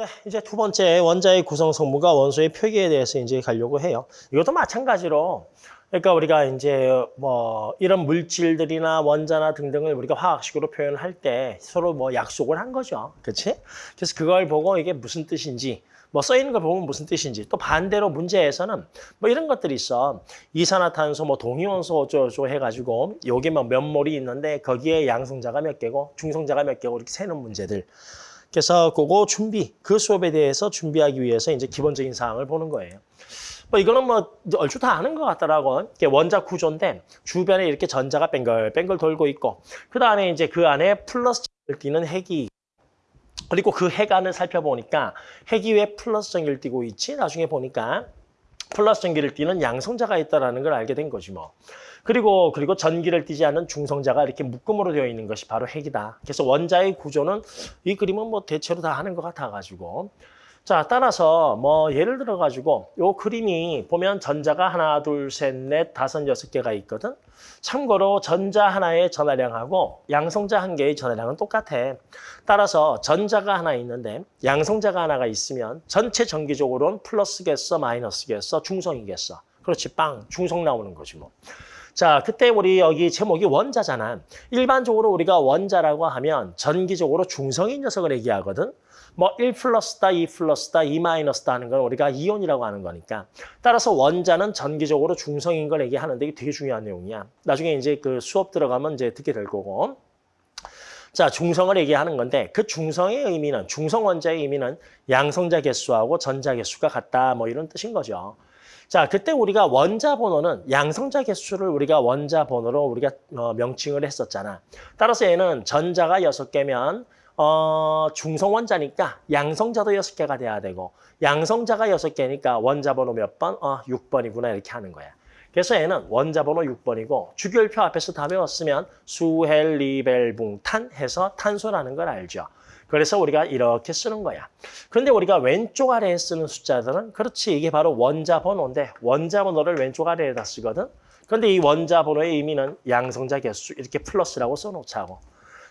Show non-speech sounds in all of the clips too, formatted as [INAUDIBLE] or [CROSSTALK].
네, 이제 두 번째 원자의 구성 성분과 원소의 표기에 대해서 이제 가려고 해요. 이것도 마찬가지로 그러니까 우리가 이제 뭐 이런 물질들이나 원자나 등등을 우리가 화학식으로 표현할 때 서로 뭐 약속을 한 거죠. 그렇지? 그래서 그걸 보고 이게 무슨 뜻인지 뭐 써 있는 걸 보면 무슨 뜻인지 또 반대로 문제에서는 뭐 이런 것들이 있어 이산화탄소 뭐 동위원소 어쩌고 해가지고 여기 뭐몇 몰이 있는데 거기에 양성자가 몇 개고 중성자가 몇 개고 이렇게 세는 문제들 그래서 그거 준비 그 수업에 대해서 준비하기 위해서 이제 기본적인 사항을 보는 거예요. 뭐 이거는 뭐 얼추 다 아는 것 같더라고. 이게 원자 구조인데 주변에 이렇게 전자가 뱅글뱅글 돌고 있고 그 다음에 이제 그 안에 플러스를 띄는 핵이 그리고 그 핵 안을 살펴보니까 핵이 왜 플러스 전기를 띄고 있지? 나중에 보니까 플러스 전기를 띄는 양성자가 있다라는 걸 알게 된 거지 뭐. 그리고 그리고 전기를 띠지 않는 중성자가 이렇게 묶음으로 되어 있는 것이 바로 핵이다. 그래서 원자의 구조는 이 그림은 뭐 대체로 다 하는 것 같아가지고 자 따라서 뭐 예를 들어 가지고 요 그림이 보면 전자가 하나 둘 셋 넷 다섯 여섯 개가 있거든. 참고로 전자 하나의 전하량하고 양성자 한 개의 전하량은 똑같아. 따라서 전자가 하나 있는데 양성자가 하나가 있으면 전체 전기적으로는 플러스겠어 마이너스겠어 중성이겠어. 그렇지 빵 중성 나오는 거지 뭐. 자, 그때 우리 여기 제목이 원자잖아. 일반적으로 우리가 원자라고 하면 전기적으로 중성인 녀석을 얘기하거든. 뭐1 플러스다, 2 플러스다, 2 마이너스다 하는 건 우리가 이온이라고 하는 거니까. 따라서 원자는 전기적으로 중성인 걸 얘기하는데 이게 되게 중요한 내용이야. 나중에 이제 그 수업 들어가면 이제 듣게 될 거고. 자, 중성을 얘기하는 건데 그 중성의 의미는 중성 원자의 의미는 양성자 개수하고 전자 개수가 같다 뭐 이런 뜻인 거죠. 자, 그때 우리가 원자 번호는 양성자 개수를 우리가 원자 번호로 우리가 어, 명칭을 했었잖아. 따라서 얘는 전자가 여섯 개면 어, 중성 원자니까 양성자도 여섯 개가 돼야 되고 양성자가 여섯 개니까 원자 번호 몇 번? 어, 6번이구나 이렇게 하는 거야. 그래서 얘는 원자 번호 6번이고 주기율표 앞에서 다 배웠으면 수헬, 리벨, 붕, 탄 해서 탄소라는 걸 알죠. 그래서 우리가 이렇게 쓰는 거야. 그런데 우리가 왼쪽 아래에 쓰는 숫자들은 그렇지 이게 바로 원자 번호인데 원자 번호를 왼쪽 아래에다 쓰거든. 그런데 이 원자 번호의 의미는 양성자 개수 이렇게 플러스라고 써놓자고.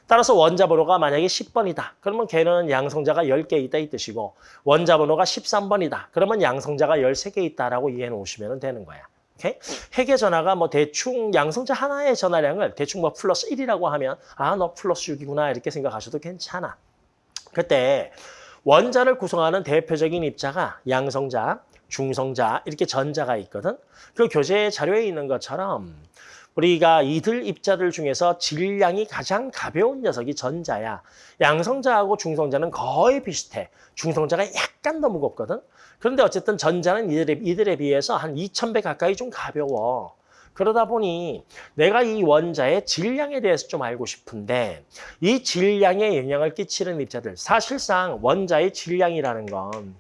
따라서 원자 번호가 만약에 10번이다. 그러면 걔는 양성자가 10개 있다 이 뜻이고 원자 번호가 13번이다. 그러면 양성자가 13개 있다라고 이해해 놓으시면 되는 거야. 오케이? 핵의 전하가 뭐 대충 양성자 하나의 전하량을 대충 뭐 플러스 1이라고 하면 아 너 플러스 6이구나 이렇게 생각하셔도 괜찮아. 그때 원자를 구성하는 대표적인 입자가 양성자, 중성자 이렇게 전자가 있거든. 그 교재 자료에 있는 것처럼 우리가 이들 입자들 중에서 질량이 가장 가벼운 녀석이 전자야. 양성자하고 중성자는 거의 비슷해. 중성자가 약간 더 무겁거든. 그런데 어쨌든 전자는 이들에, 이들에 비해서 한 2,000배 가까이 좀 가벼워. 그러다 보니 내가 이 원자의 질량에 대해서 좀 알고 싶은데 이 질량에 영향을 끼치는 입자들 사실상 원자의 질량이라는 건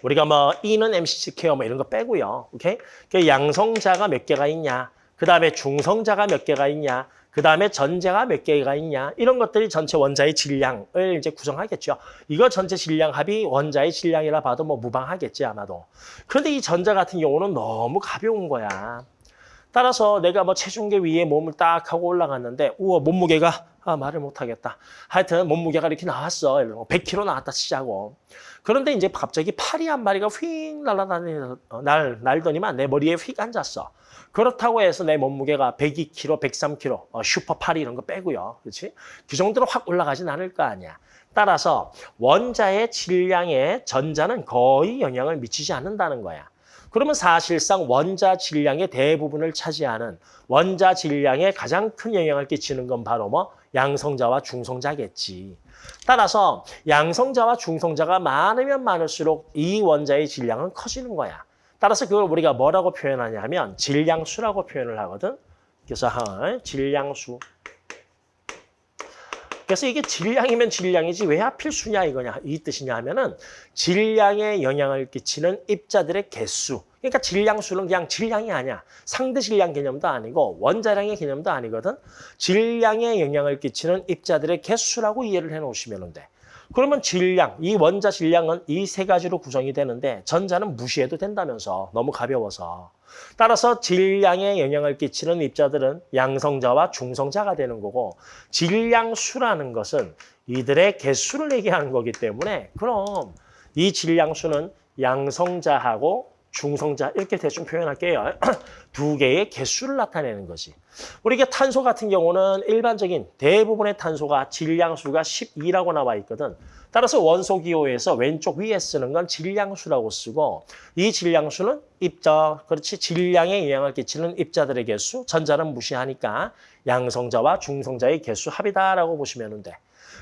우리가 뭐 E는 MC square 뭐 이런 거 빼고요. 오케이? 그 양성자가 몇 개가 있냐? 그 다음에 중성자가 몇 개가 있냐? 그 다음에 전자가 몇 개가 있냐? 이런 것들이 전체 원자의 질량을 이제 구성하겠죠. 이거 전체 질량 합이 원자의 질량이라 봐도 뭐 무방하겠지 아마도. 그런데 이 전자 같은 경우는 너무 가벼운 거야. 따라서 내가 뭐 체중계 위에 몸을 딱 하고 올라갔는데 우와 몸무게가 아 말을 못하겠다. 하여튼 몸무게가 이렇게 나왔어. 100kg 나왔다 치자고. 그런데 이제 갑자기 파리 한 마리가 휙 날아다니는 날 날더니만 내 머리에 휙 앉았어. 그렇다고 해서 내 몸무게가 102kg, 103kg, 어, 슈퍼 파리 이런 거 빼고요. 그렇지? 그 정도로 확 올라가진 않을 거 아니야. 따라서 원자의 질량에 전자는 거의 영향을 미치지 않는다는 거야. 그러면 사실상 원자 질량의 대부분을 차지하는 원자 질량에 가장 큰 영향을 끼치는 건 바로 뭐 양성자와 중성자겠지. 따라서 양성자와 중성자가 많으면 많을수록 이 원자의 질량은 커지는 거야. 따라서 그걸 우리가 뭐라고 표현하냐면 질량수라고 표현을 하거든. 그래서 질량수. 그래서 이게 질량이면 질량이지 왜 하필 수냐 이거냐 이 뜻이냐 하면은 질량에 영향을 끼치는 입자들의 개수. 그러니까 질량수는 그냥 질량이 아니야. 상대 질량 개념도 아니고 원자량의 개념도 아니거든. 질량에 영향을 끼치는 입자들의 개수라고 이해를 해 놓으시면 돼. 그러면 질량, 이 원자 질량은 이 세 가지로 구성이 되는데 전자는 무시해도 된다면서 너무 가벼워서. 따라서 질량에 영향을 끼치는 입자들은 양성자와 중성자가 되는 거고 질량수라는 것은 이들의 개수를 얘기하는 거기 때문에 그럼 이 질량수는 양성자하고 중성자 이렇게 대충 표현할게요. [CLEARS THROAT] 두 개의 개수를 나타내는 거지. 우리가 탄소 같은 경우는 일반적인 대부분의 탄소가 질량수가 12라고 나와 있거든. 따라서 원소 기호에서 왼쪽 위에 쓰는 건 질량수라고 쓰고 이 질량수는 입자, 그렇지 질량에 영향을 끼치는 입자들의 개수, 전자는 무시하니까 양성자와 중성자의 개수 합이다라고 보시면 돼.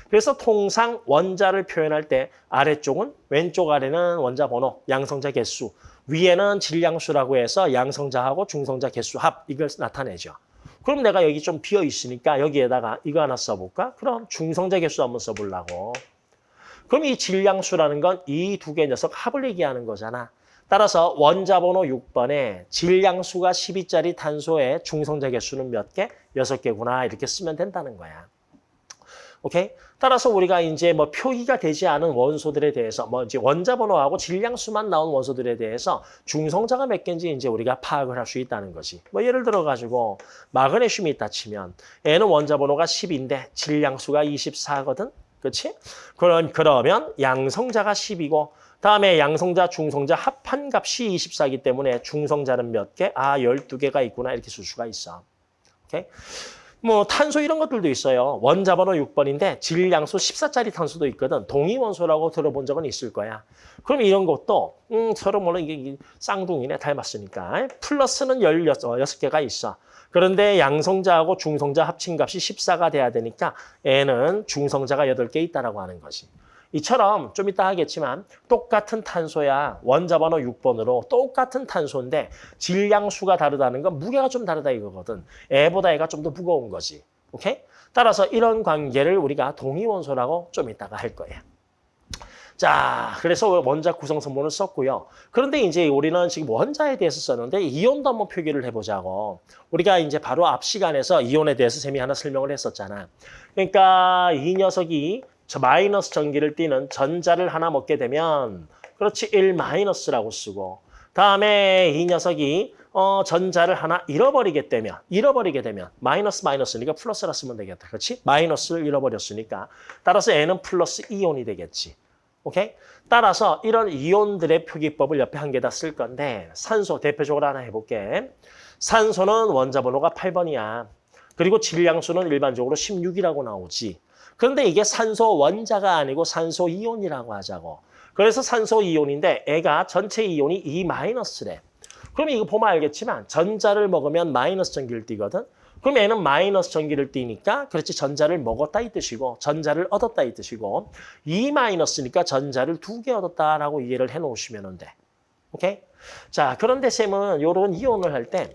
그래서 통상 원자를 표현할 때 아래쪽은 왼쪽 아래는 원자 번호, 양성자 개수, 위에는 질량수라고 해서 양성자하고 중성자 개수 합 이걸 나타내죠. 그럼 내가 여기 좀 비어 있으니까 여기에다가 이거 하나 써볼까? 그럼 중성자 개수 한번 써보려고. 그럼 이 질량수라는 건 이 두 개 녀석 합을 얘기하는 거잖아. 따라서 원자 번호 6번에 질량수가 12짜리 탄소의 중성자 개수는 몇 개? 6개구나 이렇게 쓰면 된다는 거야. 오케이? 따라서 우리가 이제 뭐 표기가 되지 않은 원소들에 대해서 뭐 이제 원자 번호하고 질량수만 나온 원소들에 대해서 중성자가 몇 개인지 이제 우리가 파악을 할 수 있다는 거지. 뭐 예를 들어 가지고 마그네슘이 있다 치면 얘는 원자 번호가 10인데 질량수가 24거든. 그렇지? 그런 그러면 양성자가 10이고 다음에 양성자, 중성자 합한 값이 24이기 때문에 중성자는 몇 개? 아, 12개가 있구나. 이렇게 쓸 수가 있어. 오케이? 뭐 탄소 이런 것들도 있어요. 원자 번호 6번인데 질량수 14짜리 탄소도 있거든. 동위원소라고 들어본 적은 있을 거야. 그럼 이런 것도 음, 서로 물론 이게 쌍둥이네 닮았으니까 플러스는 16개가 있어. 그런데 양성자하고 중성자 합친 값이 14가 돼야 되니까 N은 중성자가 8개 있다라고 하는 거지. 이처럼 좀 이따 하겠지만 똑같은 탄소야 원자 번호 6번으로 똑같은 탄소인데 질량수가 다르다는 건 무게가 좀 다르다 이거거든. 애보다 애가 좀 더 무거운 거지. 오케이? 따라서 이런 관계를 우리가 동위원소라고 좀 이따가 할 거예요. 자, 그래서 원자 구성 성분을 썼고요. 그런데 이제 우리는 지금 원자에 대해서 썼는데 이온도 한번 표기를 해보자고. 우리가 이제 바로 앞 시간에서 이온에 대해서 쌤이 하나 설명을 했었잖아. 그러니까 이 녀석이 저 마이너스 전기를 띠는 전자를 하나 먹게 되면 그렇지 1 마이너스라고 쓰고 다음에 이 녀석이 어, 전자를 하나 잃어버리게 되면 잃어버리게 되면 마이너스 마이너스니까 플러스라 쓰면 되겠다. 그렇지? 마이너스를 잃어버렸으니까 따라서 N은 플러스 이온이 되겠지. 오케이? 따라서 이런 이온들의 표기법을 옆에 한 개 다 쓸 건데 산소 대표적으로 하나 해볼게. 산소는 원자 번호가 8번이야. 그리고 질량수는 일반적으로 16이라고 나오지. 그런데 이게 산소 원자가 아니고 산소 이온이라고 하자고. 그래서 산소 이온인데 애가 전체 이온이 2-래. 그럼 이거 보면 알겠지만 전자를 먹으면 마이너스 전기를 띠거든. 그럼 얘는 마이너스 전기를 띠니까 그렇지 전자를 먹었다 이 뜻이고 전자를 얻었다 이 뜻이고 2 마이너스니까 전자를 두 개 얻었다라고 이해를 해놓으시면 돼. 오케이? 자 그런데 쌤은 이런 이온을 할 때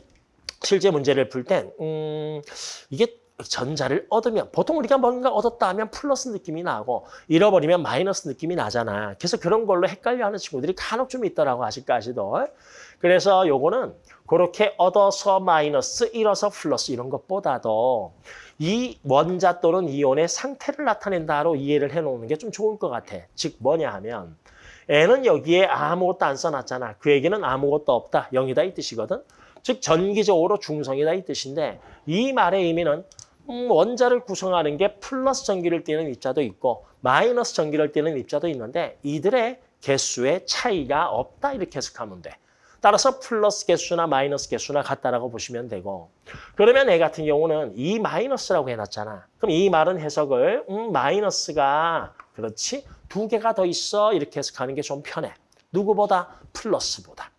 실제 문제를 풀 땐 음, 이게 전자를 얻으면 보통 우리가 뭔가 얻었다 하면 플러스 느낌이 나고 잃어버리면 마이너스 느낌이 나잖아. 그래서 그런 걸로 헷갈려하는 친구들이 간혹 좀 있더라고 아직까지도. 그래서 요거는 그렇게 얻어서 마이너스, 잃어서 플러스 이런 것보다도 이 원자 또는 이온의 상태를 나타낸다로 이해를 해놓는 게 좀 좋을 것 같아. 즉 뭐냐 하면 N은 여기에 아무것도 안 써놨잖아. 그 얘기는 아무것도 없다. 0이다 이 뜻이거든. 즉 전기적으로 중성이다 이 뜻인데 이 말의 의미는 음, 원자를 구성하는 게 플러스 전기를 띠는 입자도 있고 마이너스 전기를 띠는 입자도 있는데 이들의 개수의 차이가 없다 이렇게 해석하면 돼. 따라서 플러스 개수나 마이너스 개수나 같다라고 보시면 되고 그러면 애 같은 경우는 이 마이너스라고 해놨잖아. 그럼 이 말은 해석을 음, 마이너스가 그렇지 두 개가 더 있어 이렇게 해석하는 게 좀 편해. 누구보다 플러스보다.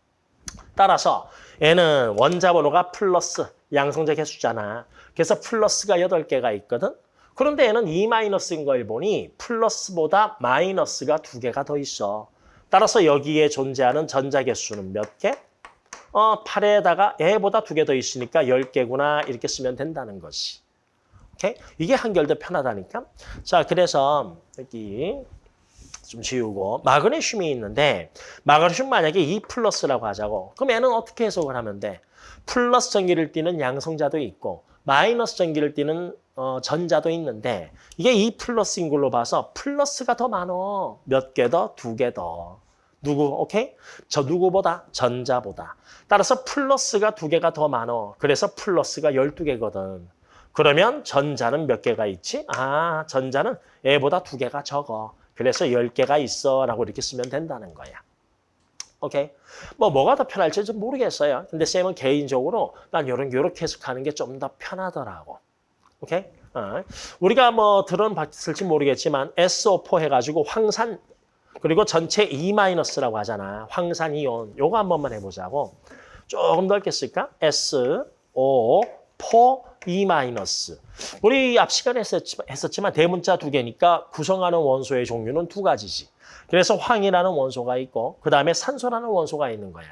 따라서 얘는 원자 번호가 플러스 양성자 개수잖아. 그래서 플러스가 8개가 있거든. 그런데 얘는 2-인 걸 보니 플러스보다 마이너스가 2개가 더 있어. 따라서 여기에 존재하는 전자 개 수는 몇 개? 어, 8에다가 얘보다 2개 더 있으니까 10개구나 이렇게 쓰면 된다는 것이. 오케이? 이게 한결 더 편하다니까. 자, 그래서 여기 좀 지우고 마그네슘이 있는데 마그네슘 만약에 2 플러스라고 하자고. 그럼 얘는 어떻게 해석을 하면 돼? 플러스 전기를 띠는 양성자도 있고 마이너스 전기를 띠는 어, 전자도 있는데 이게 2 플러스인 걸로 봐서 플러스가 더 많어. 몇 개 더? 두 개 더. 누구, 오케이? 저 누구보다? 전자보다. 따라서 플러스가 두 개가 더 많어. 그래서 플러스가 12개거든. 그러면 전자는 몇 개가 있지? 아, 전자는 얘보다 두 개가 적어. 그래서 10개가 있어 라고 이렇게 쓰면 된다는 거야. 오케이? 뭐 뭐가 더 편할지 좀 모르겠어요. 근데 쌤은 개인적으로 난 요런 요렇게 해석하는 게 좀 더 편하더라고. 오케이? 어. 우리가 뭐 들어봤을지 모르겠지만 SO4 해가지고 황산 그리고 전체 E-라고 하잖아. 황산 이온. 요거 한 번만 해보자고. 조금 넓게 쓸까? SO4 E-. 우리 앞 시간에 했었지만 대문자 두 개니까 구성하는 원소의 종류는 두 가지지. 그래서 황이라는 원소가 있고 그 다음에 산소라는 원소가 있는 거야.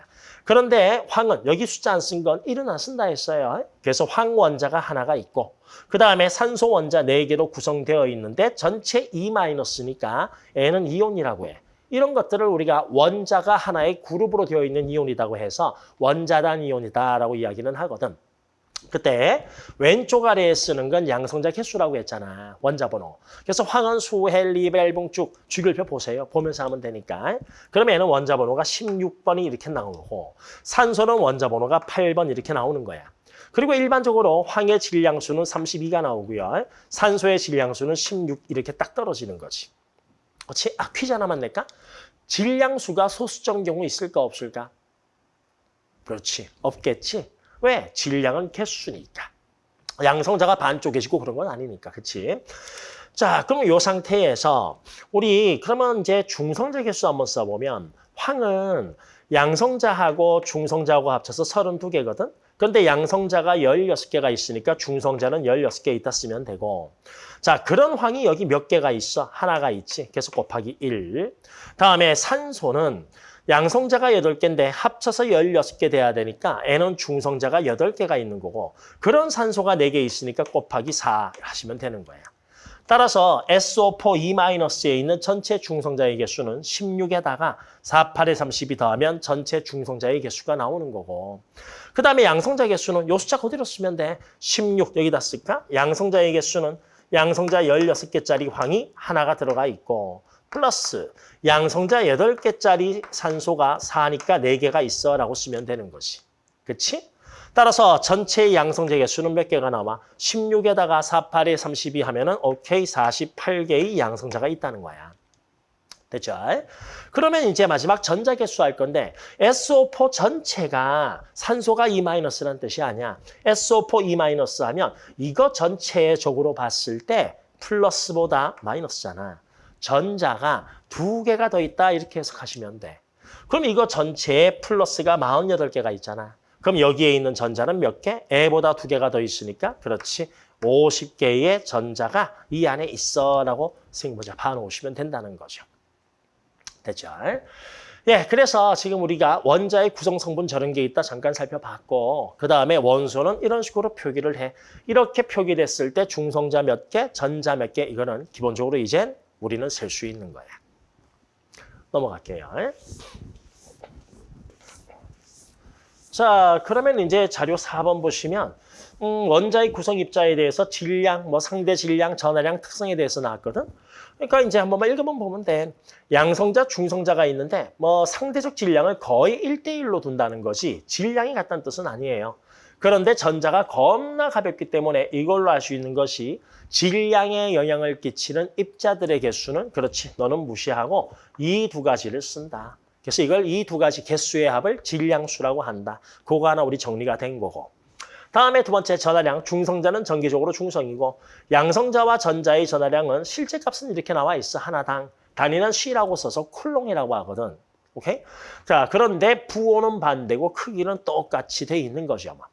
그런데 황은 여기 숫자 안 쓴건 1은 안 쓴다 했어요. 그래서 황 원자가 하나가 있고 그 다음에 산소 원자 4개로 구성되어 있는데 전체 E-니까 N은 이온이라고 해. 이런 것들을 우리가 원자가 하나의 그룹으로 되어 있는 이온이라고 해서 원자단 이온이다라고 이야기는 하거든. 그때 왼쪽 아래에 쓰는 건 양성자 개수라고 했잖아. 원자 번호. 그래서 황은 수, 헬 리, 베붕 쭉 주기율표 보세요. 보면서 하면 되니까. 그러면 얘는 원자 번호가 16번이 이렇게 나오고 산소는 원자 번호가 8번 이렇게 나오는 거야. 그리고 일반적으로 황의 질량수는 32가 나오고요. 산소의 질량수는 16 이렇게 딱 떨어지는 거지. 그렇지? 아, 퀴즈 하나만 낼까? 질량수가 소수점 경우 있을까 없을까? 그렇지. 없겠지. 왜? 질량은 개수니까. 양성자가 반쪽이시고 그런 건 아니니까. 그치? 자, 그럼 이 상태에서 우리 그러면 이제 중성자 개수 한번 써보면 황은 양성자하고 중성자하고 합쳐서 32개거든? 그런데 양성자가 16개가 있으니까 중성자는 16개 있다 쓰면 되고 자 그런 황이 여기 몇 개가 있어? 하나가 있지. 그래서 곱하기 1. 다음에 산소는 양성자가 8개인데 합쳐서 16개 돼야 되니까 N은 중성자가 8개가 있는 거고 그런 산소가 4개 있으니까 곱하기 4 하시면 되는 거예요. 따라서 SO4 E-에 있는 전체 중성자의 개수는 16에다가 4, 8에 32 더하면 전체 중성자의 개수가 나오는 거고 그 다음에 양성자 개수는 요 숫자 그대로 쓰면 돼. 16 여기다 쓸까? 양성자의 개수는 양성자 16개짜리 황이 하나가 들어가 있고 플러스 양성자 8개짜리 산소가 4니까 4개가 있어 라고 쓰면 되는 거지. 그치? 따라서 전체 양성자 개수는 몇 개가 나와? 16에다가 4, 8에 32 하면 은 오케이 48개의 양성자가 있다는 거야. 됐죠? 그러면 이제 마지막 전자 개수 할 건데 SO4 전체가 산소가 E-라는 뜻이 아니야. SO4 E- 하면 이거 전체적으로 봤을 때 플러스보다 마이너스잖아. 전자가 두 개가 더 있다 이렇게 해석하시면 돼. 그럼 이거 전체에 플러스가 48개가 있잖아. 그럼 여기에 있는 전자는 몇 개? 애보다 두 개가 더 있으니까 그렇지. 50개의 전자가 이 안에 있어라고 생모자 봐놓으시면 된다는 거죠. 됐죠? 예, 그래서 지금 우리가 원자의 구성 성분 저런 게 있다 잠깐 살펴봤고 그 다음에 원소는 이런 식으로 표기를 해. 이렇게 표기됐을 때 중성자 몇 개, 전자 몇 개 이거는 기본적으로 이젠 우리는 셀 수 있는 거야. 넘어갈게요. 자, 그러면 이제 자료 4번 보시면 음, 원자의 구성 입자에 대해서 질량, 뭐 상대 질량, 전하량, 특성에 대해서 나왔거든. 그러니까 이제 한 번만 읽어만 보면 돼. 양성자, 중성자가 있는데 뭐 상대적 질량을 거의 1대1로 둔다는 것이 질량이 같다는 뜻은 아니에요. 그런데 전자가 겁나 가볍기 때문에 이걸로 알 수 있는 것이 질량에 영향을 끼치는 입자들의 개수는 그렇지 너는 무시하고 이 두 가지를 쓴다. 그래서 이걸 이 두 가지 개수의 합을 질량수라고 한다. 그거 하나 우리 정리가 된 거고. 다음에 두 번째 전하량, 중성자는 정기적으로 중성이고 양성자와 전자의 전하량은 실제 값은 이렇게 나와 있어. 하나당. 단위는 C라고 써서 쿨롱이라고 하거든. 오케이? 자, 그런데 부호는 반대고 크기는 똑같이 돼 있는 거죠. 아마.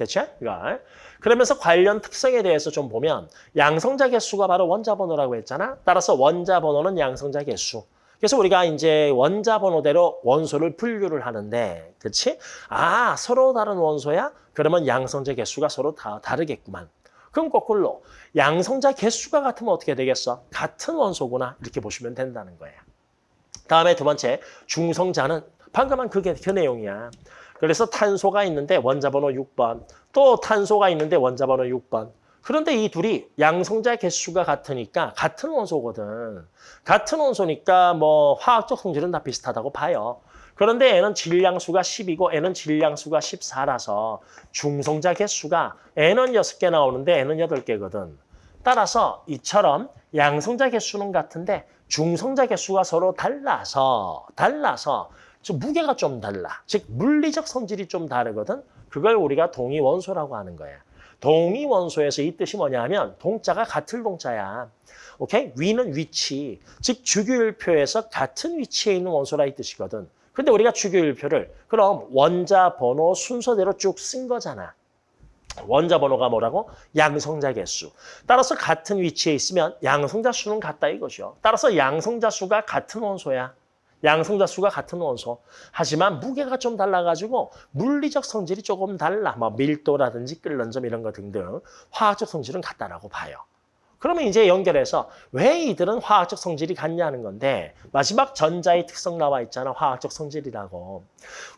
됐죠? 이거. 그러면서 관련 특성에 대해서 좀 보면 양성자 개수가 바로 원자 번호라고 했잖아. 따라서 원자 번호는 양성자 개수. 그래서 우리가 이제 원자 번호대로 원소를 분류를 하는데, 그렇지? 아, 서로 다른 원소야? 그러면 양성자 개수가 서로 다 다르겠구만. 그럼 거꾸로 양성자 개수가 같으면 어떻게 되겠어? 같은 원소구나 이렇게 보시면 된다는 거예요. 다음에 두 번째 중성자는 방금 한 그게 그 내용이야. 그래서 탄소가 있는데 원자 번호 6번, 또 탄소가 있는데 원자 번호 6번. 그런데 이 둘이 양성자 개수가 같으니까 같은 원소거든. 같은 원소니까 뭐 화학적 성질은 다 비슷하다고 봐요. 그런데 N은 질량수가 10이고 N은 질량수가 14라서 중성자 개수가 N은 6개 나오는데 N은 8개거든. 따라서 이처럼 양성자 개수는 같은데 중성자 개수가 서로 달라서 달라서 즉 무게가 좀 달라. 즉 물리적 성질이 좀 다르거든. 그걸 우리가 동위 원소라고 하는 거야. 동위 원소에서 이 뜻이 뭐냐면 동자가 같을 동자야. 오케이? 위는 위치. 즉 주기율표에서 같은 위치에 있는 원소라 이 뜻이거든. 근데 우리가 주기율표를 그럼 원자 번호 순서대로 쭉 쓴 거잖아. 원자 번호가 뭐라고? 양성자 개수. 따라서 같은 위치에 있으면 양성자 수는 같다 이것이요. 따라서 양성자 수가 같은 원소야. 양성자 수가 같은 원소. 하지만 무게가 좀 달라가지고 물리적 성질이 조금 달라. 뭐 밀도라든지 끓는 점 이런 거 등등 화학적 성질은 같다라고 봐요. 그러면 이제 연결해서 왜 이들은 화학적 성질이 같냐는 건데 마지막 전자의 특성 나와 있잖아. 화학적 성질이라고.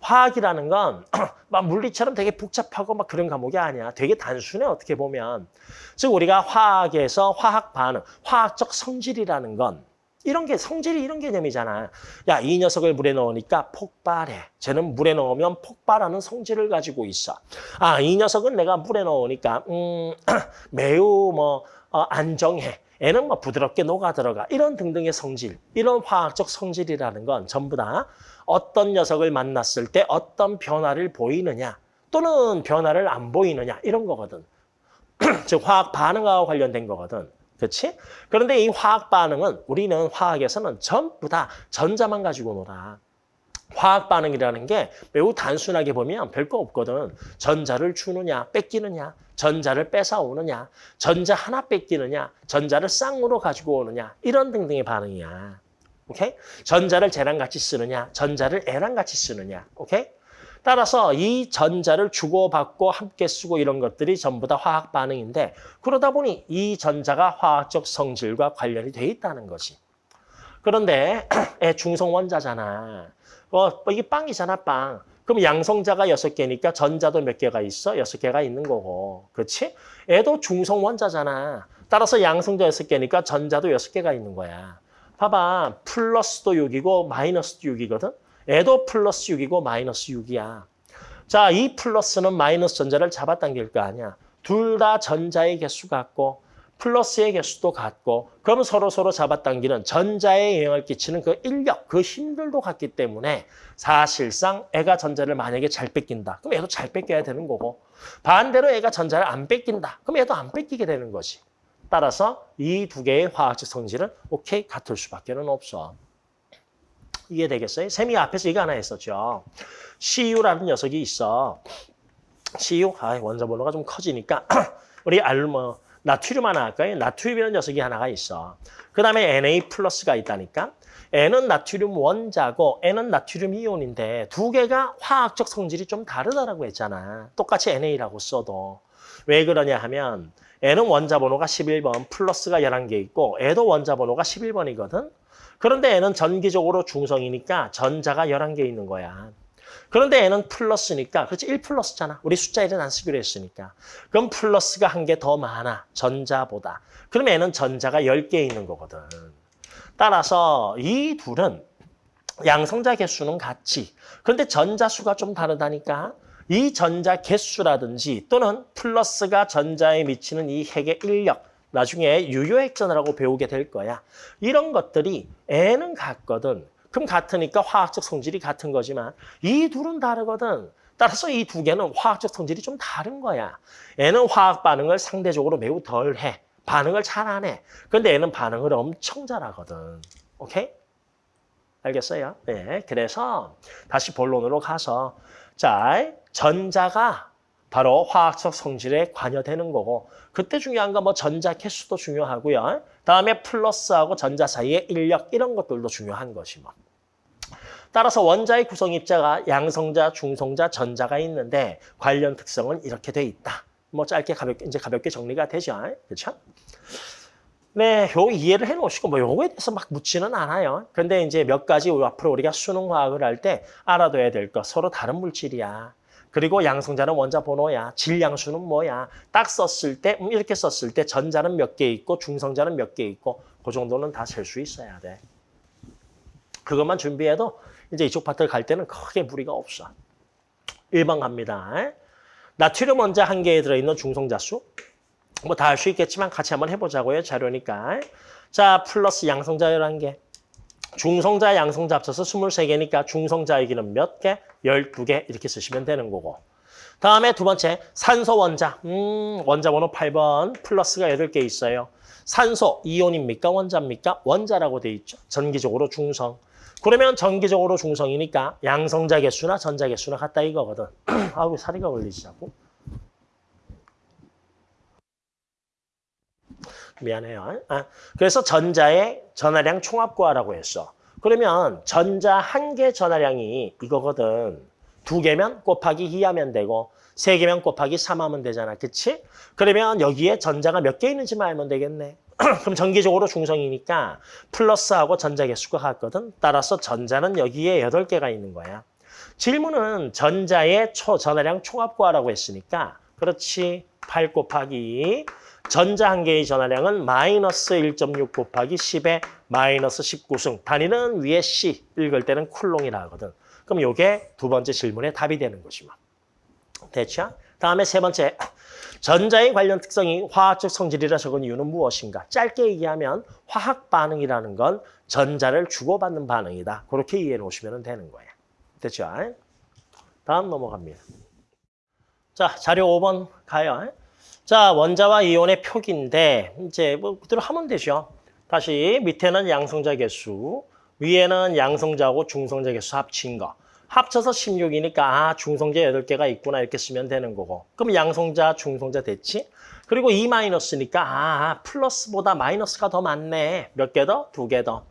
화학이라는 건 [CLEARS THROAT] 막 물리처럼 되게 복잡하고 막 그런 과목이 아니야. 되게 단순해 어떻게 보면. 즉 우리가 화학에서 화학 반응, 화학적 성질이라는 건 이런 게 성질이 이런 개념이잖아. 야, 이 녀석을 물에 넣으니까 폭발해. 쟤는 물에 넣으면 폭발하는 성질을 가지고 있어. 아, 이 녀석은 내가 물에 넣으니까 음, [CLEARS THROAT] 매우 뭐 어, 안정해. 애는 뭐 부드럽게 녹아 들어가. 이런 등등의 성질, 이런 화학적 성질이라는 건 전부 다 어떤 녀석을 만났을 때 어떤 변화를 보이느냐 또는 변화를 안 보이느냐 이런 거거든. [CLEARS THROAT] 즉 화학 반응하고 관련된 거거든. 그렇지? 그런데 이 화학 반응은 우리는 화학에서는 전부 다 전자만 가지고 놀아. 화학 반응이라는 게 매우 단순하게 보면 별거 없거든. 전자를 주느냐, 뺏기느냐, 전자를 뺏어오느냐, 전자 하나 뺏기느냐, 전자를 쌍으로 가지고 오느냐, 이런 등등의 반응이야. 오케이? 전자를 쟤랑 같이 쓰느냐, 전자를 애랑 같이 쓰느냐. 오케이? 따라서 이 전자를 주고받고 함께 쓰고 이런 것들이 전부 다 화학 반응인데 그러다 보니 이 전자가 화학적 성질과 관련이 돼 있다는 거지. 그런데 [CLEARS THROAT] 애 중성 원자잖아. 어, 이게 빵이잖아, 빵. 그럼 양성자가 여섯 개니까 전자도 몇 개가 있어? 여섯 개가 있는 거고. 그렇지? 애도 중성 원자잖아. 따라서 양성자 여섯 개니까 전자도 여섯 개가 있는 거야. 봐봐. 플러스도 6이고 마이너스도 6이거든. 애도 플러스 6이고 마이너스 6이야. 자, 이 플러스는 마이너스 전자를 잡아당길 거 아니야. 둘 다 전자의 개수 같고 플러스의 개수도 같고 그럼 서로 서로 잡아당기는 전자에 영향을 끼치는 그 인력, 그 힘들도 같기 때문에 사실상 애가 전자를 만약에 잘 뺏긴다. 그럼 애도 잘 뺏겨야 되는 거고 반대로 애가 전자를 안 뺏긴다. 그럼 애도 안 뺏기게 되는 거지. 따라서 이 두 개의 화학적 성질은 오케이 같을 수밖에 는 없어. 이해되겠어요? 쌤이 앞에서 이거 하나 했었죠. CU라는 녀석이 있어. CU, 아, 원자 번호가 좀 커지니까 [CLEARS THROAT] 우리 알뭐 나트륨 하나 할까요? 나트륨이라는 녀석이 하나가 있어. 그 다음에 Na 플러스가 있다니까. N은 나트륨 원자고 N은 나트륨 이온인데 두 개가 화학적 성질이 좀 다르다라고 했잖아. 똑같이 NA라고 써도. 왜 그러냐 하면 N은 원자 번호가 11번, 플러스가 11개 있고 애도 원자 번호가 11번이거든. 그런데 N은 전기적으로 중성이니까 전자가 11개 있는 거야. 그런데 N은 플러스니까, 그렇지, 1 플러스잖아. 우리 숫자 1은 안 쓰기로 했으니까. 그럼 플러스가 한 개 더 많아, 전자보다. 그럼 N은 전자가 10개 있는 거거든. 따라서 이 둘은 양성자 개수는 같지. 그런데 전자 수가 좀 다르다니까. 이 전자 개수라든지 또는 플러스가 전자에 미치는 이 핵의 인력, 나중에 유효핵전이라고 배우게 될 거야. 이런 것들이 N은 같거든. 그럼 같으니까 화학적 성질이 같은 거지만 이 둘은 다르거든. 따라서 이 두 개는 화학적 성질이 좀 다른 거야. N은 화학 반응을 상대적으로 매우 덜 해. 반응을 잘 안 해. 근데 N은 반응을 엄청 잘하거든. 오케이? 알겠어요? 네. 그래서 다시 본론으로 가서 자, 전자가 바로 화학적 성질에 관여되는 거고 그때 중요한 건 뭐 전자 개수도 중요하고요. 다음에 플러스하고 전자 사이의 인력 이런 것들도 중요한 것이 뭐. 따라서 원자의 구성 입자가 양성자, 중성자, 전자가 있는데 관련 특성은 이렇게 돼 있다. 뭐 짧게 가볍게 이제 가볍게 정리가 되죠. 그렇죠? 네, 요 이해를 해 놓으시고 뭐 요거에 대해서 막 묻지는 않아요. 근데 이제 몇 가지 앞으로 우리가 수능 화학을 할 때 알아둬야 될거 서로 다른 물질이야. 그리고 양성자는 원자 번호야. 질량수는 뭐야. 딱 썼을 때 음, 이렇게 썼을 때 전자는 몇 개 있고 중성자는 몇 개 있고 그 정도는 다 셀 수 있어야 돼. 그것만 준비해도 이제 이쪽 파트를 갈 때는 크게 무리가 없어. 1번 갑니다. 나트륨 원자 한 개에 들어있는 중성자 수. 뭐 다 할 수 있겠지만 같이 한번 해보자고요. 자료니까. 자, 플러스 양성자 11개. 중성자, 양성자 합쳐서 23개니까 중성자 얘기는 몇 개? 12개 이렇게 쓰시면 되는 거고. 다음에 두 번째, 산소 원자. 음, 원자 번호 8번. 플러스가 8개 있어요. 산소, 이온입니까? 원자입니까? 원자라고 돼 있죠. 전기적으로 중성. 그러면 전기적으로 중성이니까 양성자 개수나 전자 개수나 같다 이거거든. [CLEARS THROAT] 아우, 사리가 걸리지 자꾸. 미안해요. 아, 그래서 전자의 전하량 총합 구하라고 했어. 그러면 전자 한 개 전하량이 이거거든. 두 개면 곱하기 2 하면 되고 세 개면 곱하기 3 하면 되잖아. 그치? 그러면 여기에 전자가 몇 개 있는지만 알면 되겠네. [CLEARS THROAT] 그럼 전기적으로 중성이니까 플러스하고 전자 개수가 같거든. 따라서 전자는 여기에 8개가 있는 거야. 질문은 전자의 초 전하량 총합 구하라고 했으니까 그렇지. 8 곱하기 전자 한 개의 전하량은 마이너스 1.6 곱하기 10의 마이너스 19승. 단위는 위에 C, 읽을 때는 쿨롱이라 하거든. 그럼 이게 두 번째 질문의 답이 되는 뭐. 됐죠? 다음에 세 번째, 전자의 관련 특성이 화학적 성질이라 적은 이유는 무엇인가? 짧게 얘기하면 화학 반응이라는 건 전자를 주고받는 반응이다. 그렇게 이해해 놓으시면 되는 거예요. 됐죠? 다음 넘어갑니다. 자, 자료 5번 가요. 자, 원자와 이온의 표기인데 이제 뭐 그대로 하면 되죠. 다시 밑에는 양성자 개수, 위에는 양성자하고 중성자 개수 합친 거. 합쳐서 16이니까 아, 중성자 8개가 있구나 이렇게 쓰면 되는 거고. 그럼 양성자, 중성자 됐지? 그리고 2 마이너스니까 아, 플러스보다 마이너스가 더 많네. 몇 개 더? 두 개 더.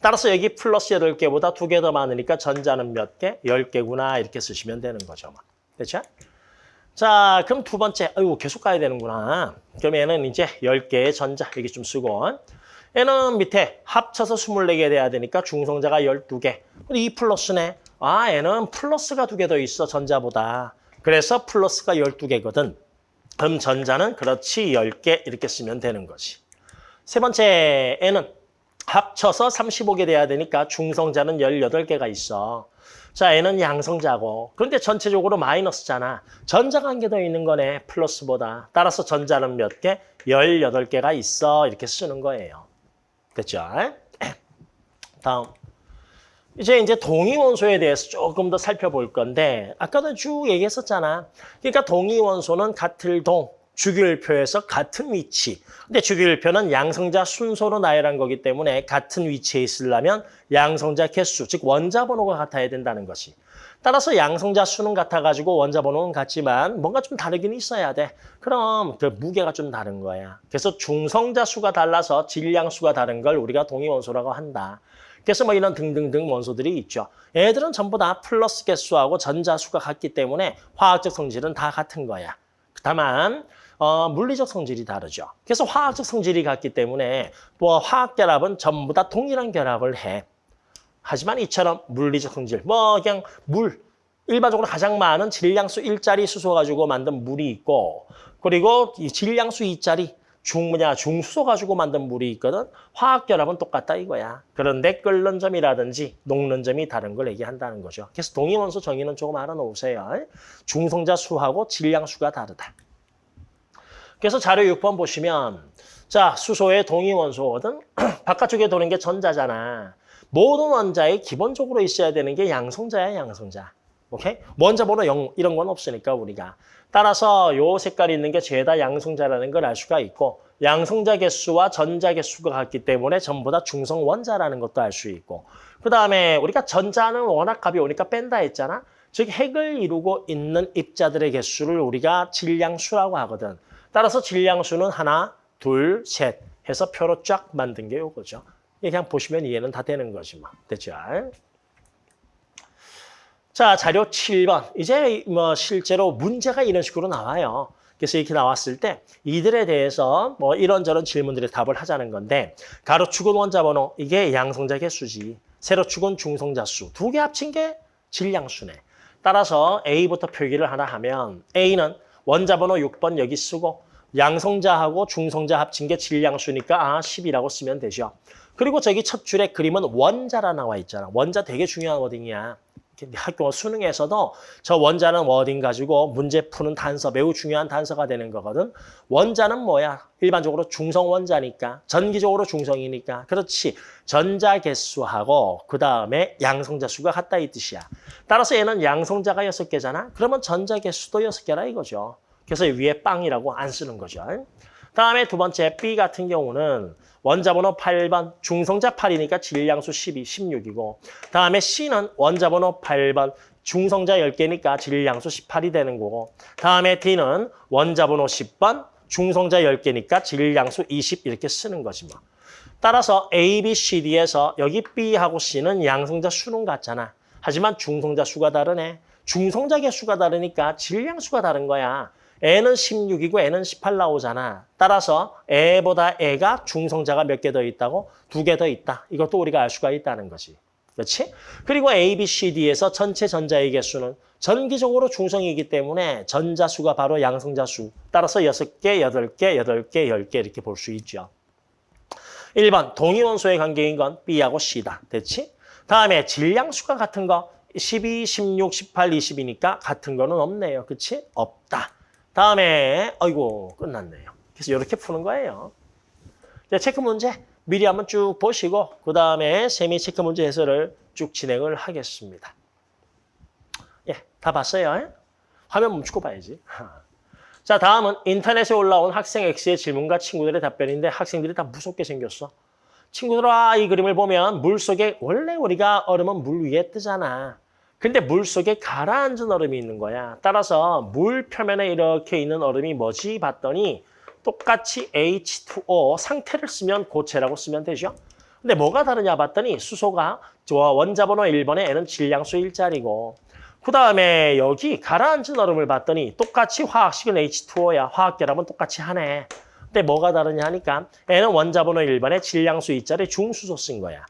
따라서 여기 플러스 8개보다 두 개 더 많으니까 전자는 몇 개? 10개구나 이렇게 쓰시면 되는 거죠. 뭐. 됐죠? 자, 그럼 두 번째, 아이고, 계속 가야 되는구나. 그럼 얘는 이제 10개의 전자, 여기 좀 쓰고. 얘는 밑에 합쳐서 24개 돼야 되니까 중성자가 12개. 근데 이 플러스네. 아, 얘는 플러스가 두 개 더 있어, 전자보다. 그래서 플러스가 12개거든. 그럼 전자는 그렇지 10개 이렇게 쓰면 되는 거지. 세 번째, 얘는 합쳐서 35개 돼야 되니까 중성자는 18개가 있어. 자, 얘는 양성자고. 그런데 전체적으로 마이너스잖아. 더 있는 거네, 플러스보다. 따라서 전자는 몇 개? 18개가 있어. 이렇게 쓰는 거예요. 됐죠? [CLEARS THROAT] 다음. 이제 이제 동위원소에 대해서 조금 더 살펴볼 건데 아까도 쭉 얘기했었잖아. 그러니까 동위원소는 같을 동, 주기율표에서 같은 위치. 근데 주기율표는 양성자 순서로 나열한 거기 때문에 같은 위치에 있으려면 양성자 개수, 즉 원자 번호가 같아야 된다는 것이. 따라서 양성자 수는 같아가지고 원자 번호는 같지만 뭔가 좀 다르긴 있어야 돼. 그럼 그 무게가 좀 다른 거야. 그래서 중성자 수가 달라서 질량 수가 다른 걸 우리가 동위원소라고 한다. 그래서 뭐 이런 등등등 원소들이 있죠. 얘들은 전부 다 플러스 개수하고 전자 수가 같기 때문에 화학적 성질은 다 같은 거야. 다만 어, 물리적 성질이 다르죠. 그래서 화학적 성질이 같기 때문에 뭐 화학 결합은 전부 다 동일한 결합을 해. 하지만 이처럼 물리적 성질, 뭐 그냥 물, 일반적으로 가장 많은 질량수 1짜리 수소 가지고 만든 물이 있고 그리고 이 질량수 2짜리 중 뭐냐 중수소 가지고 만든 물이 있거든. 화학 결합은 똑같다 이거야. 그런데 끓는 점이라든지 녹는 점이 다른 걸 얘기한다는 거죠. 그래서 동위원소 정의는 조금 알아놓으세요. 중성자 수하고 질량수가 다르다. 그래서 자료 6번 보시면 자 수소의 동위원소거든. [CLEARS THROAT] 바깥쪽에 도는 게 전자잖아. 모든 원자에 기본적으로 있어야 되는 게 양성자야 양성자. 오케이? 원자 번호 0 이런 건 없으니까 우리가. 따라서 요 색깔이 있는 게 죄다 양성자라는 걸 알 수가 있고 양성자 개수와 전자 개수가 같기 때문에 전부 다 중성 원자라는 것도 알 수 있고 그 다음에 우리가 전자는 워낙 가벼우니까 뺀다 했잖아. 즉 핵을 이루고 있는 입자들의 개수를 우리가 질량수라고 하거든. 따라서 질량수는 하나, 둘, 셋 해서 표로 쫙 만든 게 요거죠. 그냥 보시면 이해는 다 되는 거지 뭐. 됐죠? 자, 자료 7번. 이제 뭐 실제로 문제가 이런 식으로 나와요. 그래서 이렇게 나왔을 때 이들에 대해서 뭐 이런저런 질문들의 답을 하자는 건데 가로축은 원자 번호 이게 양성자 개수지. 세로축은 중성자 수. 두 개 합친 게 질량수네. 따라서 A부터 표기를 하나 하면 A는 원자 번호 6번 여기 쓰고 양성자하고 중성자 합친 게 질량수니까 아 10이라고 쓰면 되죠. 그리고 저기 첫 줄에 그림은 원자라 나와 있잖아. 원자 되게 중요한 워딩이야. 학교 수능에서도 저 원자는 워딩 가지고 문제 푸는 단서 매우 중요한 단서가 되는 거거든. 원자는 뭐야? 일반적으로 중성 원자니까 전기적으로 중성이니까 그렇지. 전자 개수하고 그 다음에 양성자 수가 같다 이 뜻이야. 따라서 얘는 양성자가 여섯 개잖아. 그러면 전자 개수도 여섯 개라 이거죠. 그래서 위에 빵이라고 안 쓰는 거죠. 다음에 두 번째 B 같은 경우는 원자번호 8번 중성자 8이니까 질량수 12, 16이고 다음에 C는 원자번호 8번 중성자 10개니까 질량수 18이 되는 거고 다음에 D는 원자번호 10번 중성자 10개니까 질량수 20 이렇게 쓰는 거지 뭐. 따라서 A, B, C, D에서 여기 B하고 C는 양성자 수는 같잖아. 하지만 중성자 수가 다르네. 중성자 개수가 다르니까 질량수가 다른 거야. N은 16이고 N은 18 나오잖아. 따라서 A보다 A가 중성자가 몇 개 더 있다고? 두 개 더 있다. 이것도 우리가 알 수가 있다는 거지. 그렇지? 그리고 A, B, C, D에서 전체 전자의 개수는 전기적으로 중성이기 때문에 전자수가 바로 양성자수. 따라서 6개, 8개, 8개, 10개 이렇게 볼 수 있죠. 1번 동위원소의 관계인 건 B하고 C다. 됐지? 다음에 질량수가 같은 거 12, 16, 18, 20이니까 같은 거는 없네요. 그치? 없다. 다음에 아이고 끝났네요. 그래서 이렇게 푸는 거예요. 자, 체크 문제 미리 한번 쭉 보시고 그 다음에 세미 체크 문제 해설을 쭉 진행을 하겠습니다. 예, 다 봤어요? 화면 멈추고 봐야지. 자, 다음은 인터넷에 올라온 학생 X의 질문과 친구들의 답변인데 학생들이 다 무섭게 생겼어. 친구들아, 이 그림을 보면 물 속에 원래 우리가 얼음은 물 위에 뜨잖아. 근데 물 속에 가라앉은 얼음이 있는 거야. 따라서 물 표면에 이렇게 있는 얼음이 뭐지 봤더니 똑같이 H2O 상태를 쓰면 고체라고 쓰면 되죠. 근데 뭐가 다르냐 봤더니 수소가 원자번호 1번에 N은 질량수 1자리고 그 다음에 여기 가라앉은 얼음을 봤더니 똑같이 화학식은 H2O야. 화학 결합은 똑같이 하네. 근데 뭐가 다르냐 하니까 N은 원자번호 1번에 질량수 2자리 중수소 쓴 거야.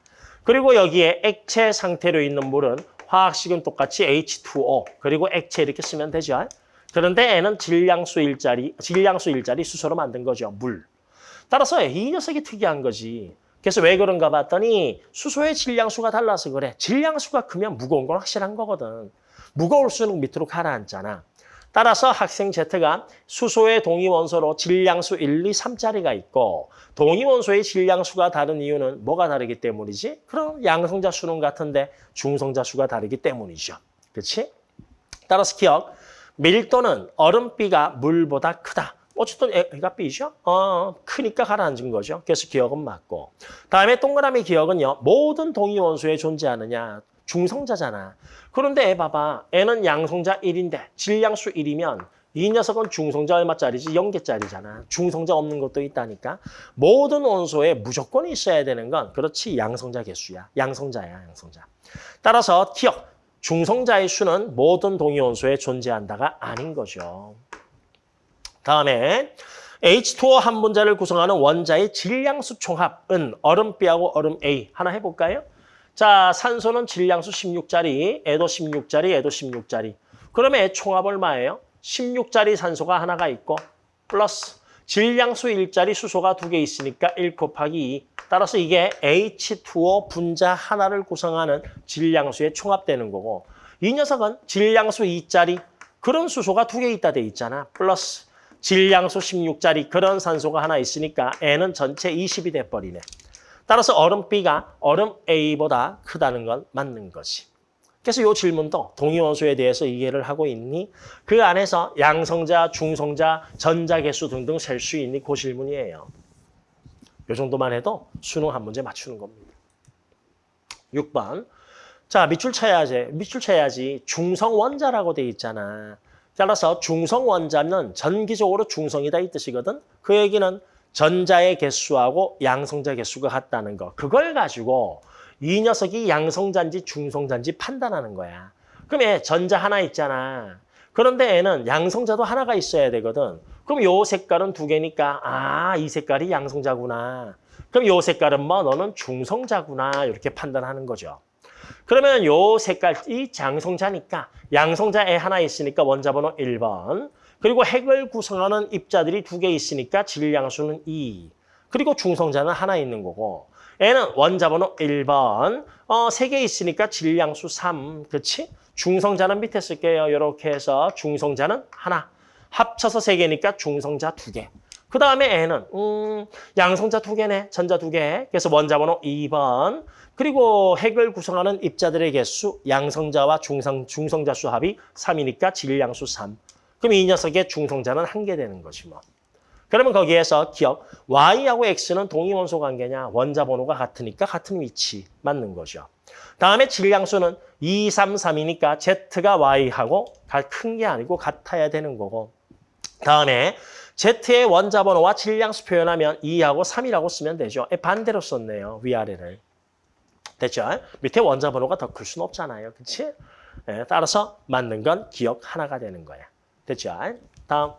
그리고 여기에 액체 상태로 있는 물은 화학식은 똑같이 H2O 그리고 액체 이렇게 쓰면 되죠. 그런데 N은 질량수 일자리, 질량수 일자리 수소로 만든 거죠. 물. 따라서 이 녀석이 특이한 거지. 그래서 왜 그런가 봤더니 수소의 질량수가 달라서 그래. 질량수가 크면 무거운 건 확실한 거거든. 무거울수록 밑으로 가라앉잖아. 따라서 학생 Z가 수소의 동위원소로 질량수 1, 2, 3짜리가 있고 동위원소의 질량수가 다른 이유는 뭐가 다르기 때문이지? 그럼 양성자 수는 같은데 중성자 수가 다르기 때문이죠. 그렇지? 따라서 기억, 밀도는 얼음비가 물보다 크다. 어쨌든 애가 B죠? 어, 크니까 가라앉은 거죠. 그래서 기억은 맞고. 다음에 동그라미 기억은요. 모든 동위원소에 존재하느냐. 중성자잖아. 그런데 봐봐. N은 양성자 1인데 질량수 1이면 이 녀석은 중성자 얼마짜리지? 0개짜리잖아. 중성자 없는 것도 있다니까. 모든 원소에 무조건 있어야 되는 건 그렇지 양성자 개수야. 양성자야, 양성자. 따라서 기억. 중성자의 수는 모든 동위원소에 존재한다가 아닌 거죠. 다음에 H2O 한 분자를 구성하는 원자의 질량수 총합은 얼음비하고 얼음 A 하나 해볼까요? 자, 산소는 질량수 16짜리, 애도 16짜리, 애도 16짜리. 그러면 총합 얼마예요? 16짜리 산소가 하나가 있고 플러스 질량수 1짜리 수소가 두 개 있으니까 1 곱하기 2. 따라서 이게 H2O 분자 하나를 구성하는 질량수에 총합되는 거고 이 녀석은 질량수 2짜리 그런 수소가 두 개 있다 돼 있잖아. 플러스 질량수 16짜리 그런 산소가 하나 있으니까 N은 전체 20이 돼버리네. 따라서 얼음 B가 얼음 A보다 크다는 건 맞는 거지. 그래서 이 질문도 동위원소에 대해서 이해를 하고 있니? 그 안에서 양성자, 중성자, 전자개수 등등 셀 수 있니? 그 질문이에요. 이 정도만 해도 수능 한 문제 맞추는 겁니다. 6번. 자, 밑줄 쳐야지. 밑줄 쳐야지. 중성원자라고 돼 있잖아. 따라서 중성원자는 전기적으로 중성이다 이 뜻이거든. 그 얘기는 전자의 개수하고 양성자 개수가 같다는 거. 그걸 가지고 이 녀석이 양성자인지 중성자인지 판단하는 거야. 그럼 얘 전자 하나 있잖아. 그런데 얘는 양성자도 하나가 있어야 되거든. 그럼 요 색깔은 두 개니까 아, 이 색깔이 양성자구나. 그럼 요 색깔은 뭐 너는 중성자구나 이렇게 판단하는 거죠. 그러면 요 색깔이 장성자니까 양성자에 하나 있으니까 원자 번호 1번. 그리고 핵을 구성하는 입자들이 두 개 있으니까 질량수는 2. 그리고 중성자는 하나 있는 거고 N은 원자번호 1번. 어, 세개 있으니까 질량수 3. 그렇지? 중성자는 밑에 쓸게요. 이렇게 해서 중성자는 하나. 합쳐서 세 개니까 중성자 두 개. 그 다음에 N은 음, 양성자 두 개네. 전자 두 개. 그래서 원자번호 2번. 그리고 핵을 구성하는 입자들의 개수 양성자와 중성, 중성자 수 합이 3이니까 질량수 3. 그럼 이 녀석의 중성자는 한 개 되는 거지 뭐. 그러면 거기에서 기억, Y하고 X는 동위원소 관계냐? 원자 번호가 같으니까 같은 위치 맞는 거죠. 다음에 질량수는 2, 3, 3이니까 Z가 Y하고 큰게 아니고 같아야 되는 거고. 다음에 Z의 원자 번호와 질량수 표현하면 2하고 3이라고 쓰면 되죠. 반대로 썼네요. 위아래를. 됐죠? 밑에 원자 번호가 더 클 수는 없잖아요. 그렇지? 네, 따라서 맞는 건 기억 하나가 되는 거야. 됐죠? 다음.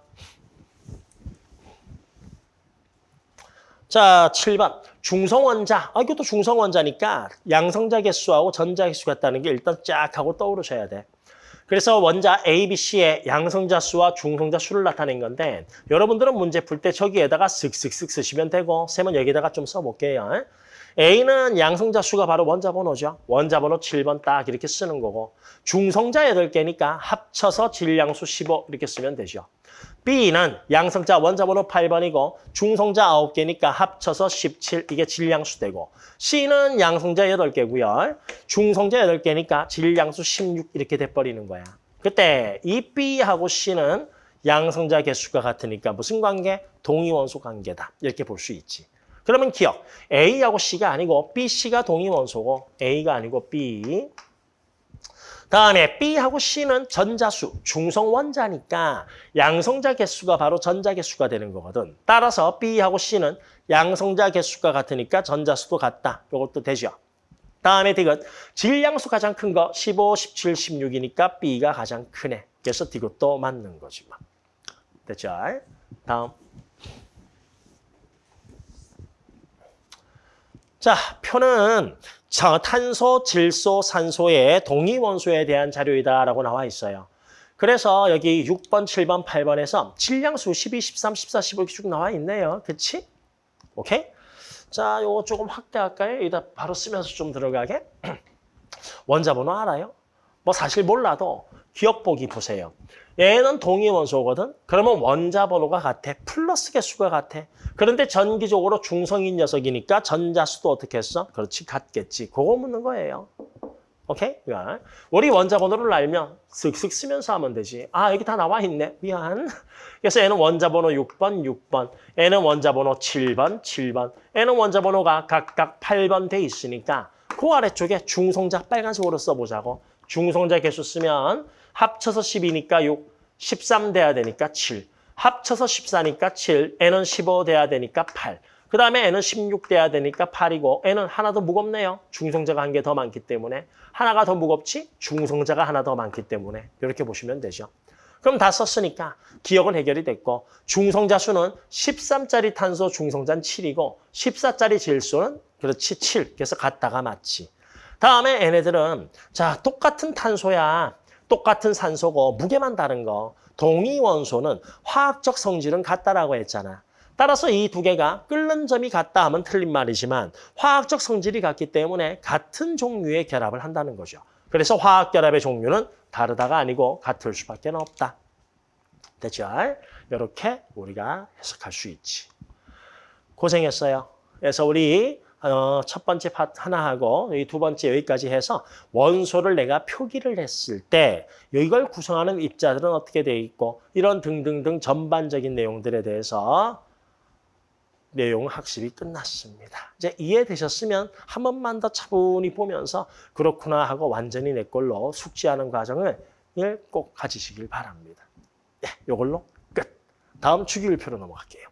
자, 7번. 중성원자. 아, 이것도 중성원자니까 양성자 개수하고 전자 개수 같다는 게 일단 쫙 하고 떠오르셔야 돼. 그래서 원자 A, B, C의 양성자 수와 중성자 수를 나타낸 건데 여러분들은 문제 풀 때 저기에다가 쓱쓱쓱 쓰시면 되고 쌤은 여기다가 좀 써볼게요. A는 양성자 수가 바로 원자 번호죠. 원자 번호 7번 딱 이렇게 쓰는 거고 중성자 8개니까 합쳐서 질량수 15 이렇게 쓰면 되죠. B는 양성자 원자 번호 8번이고 중성자 9개니까 합쳐서 17 이게 질량수 되고 C는 양성자 8개고요. 중성자 8개니까 질량수 16 이렇게 돼버리는 거야. 그때 이 B하고 C는 양성자 개수가 같으니까 무슨 관계? 동위원소 관계다. 이렇게 볼 수 있지. 그러면 기억. A하고 C가 아니고 B, C가 동위원소고 A가 아니고 B. 다음에 B하고 C는 전자수, 중성원자니까 양성자 개수가 바로 전자 개수가 되는 거거든. 따라서 B하고 C는 양성자 개수가 같으니까 전자수도 같다. 이것도 되죠. 다음에 디귿. 질량수 가장 큰 거 15, 17, 16이니까 B가 가장 크네. 그래서 디귿도 맞는 거지. 뭐. 됐죠? 다음. 자, 표는 탄소, 질소, 산소의 동위원소에 대한 자료이다라고 나와 있어요. 그래서 여기 6번, 7번, 8번에서 질량수 12, 13, 14, 15 이렇게 쭉 나와 있네요. 그치? 오케이? 자, 요거 조금 확대할까요? 여기다 바로 쓰면서 좀 들어가게. [CLEARS THROAT] 원자 번호 알아요? 뭐 사실 몰라도 기억 보기 보세요. 얘는 동위원소거든. 그러면 원자 번호가 같아. 플러스 개수가 같아. 그런데 전기적으로 중성인 녀석이니까 전자수도 어떻게 했어? 그렇지, 같겠지. 그거 묻는 거예요. 오케이? 우리 원자 번호를 알면 쓱쓱 쓰면서 하면 되지. 아, 여기 다 나와 있네. 미안. 그래서 얘는 원자 번호 6번, 6번. 얘는 원자 번호 7번, 7번. 얘는 원자 번호가 각각 8번 돼 있으니까 그 아래쪽에 중성자 빨간색으로 써보자고. 중성자 개수 쓰면 합쳐서 10이니까 6, 13 돼야 되니까 7. 합쳐서 14니까 7, n은 15 돼야 되니까 8. 그 다음에 n은 16 돼야 되니까 8이고 n은 하나 더 무겁네요. 중성자가 한 개 더 많기 때문에. 하나가 더 무겁지? 중성자가 하나 더 많기 때문에. 이렇게 보시면 되죠. 그럼 다 썼으니까 기억은 해결이 됐고 중성자 수는 13짜리 탄소 중성자는 7이고 14짜리 질소는 그렇지 7. 그래서 같다가 맞지. 다음에 얘네들은 자 똑같은 탄소야. 똑같은 산소고 무게만 다른 거. 동위 원소는 화학적 성질은 같다라고 했잖아. 따라서 이 두 개가 끓는 점이 같다 하면 틀린 말이지만 화학적 성질이 같기 때문에 같은 종류의 결합을 한다는 거죠. 그래서 화학 결합의 종류는 다르다가 아니고 같을 수밖에 없다. 됐죠? 이렇게 우리가 해석할 수 있지. 고생했어요. 그래서 우리 어, 첫 번째 파트 하나 하고 이두 번째 여기까지 해서 원소를 내가 표기를 했을 때 이걸 구성하는 입자들은 어떻게 돼 있고 이런 등등등 전반적인 내용들에 대해서 내용 학습이 끝났습니다. 이제 이해되셨으면 한 번만 더 차분히 보면서 그렇구나 하고 완전히 내 걸로 숙지하는 과정을 꼭 가지시길 바랍니다. 네, 이걸로 끝. 다음 주기율표로 넘어갈게요.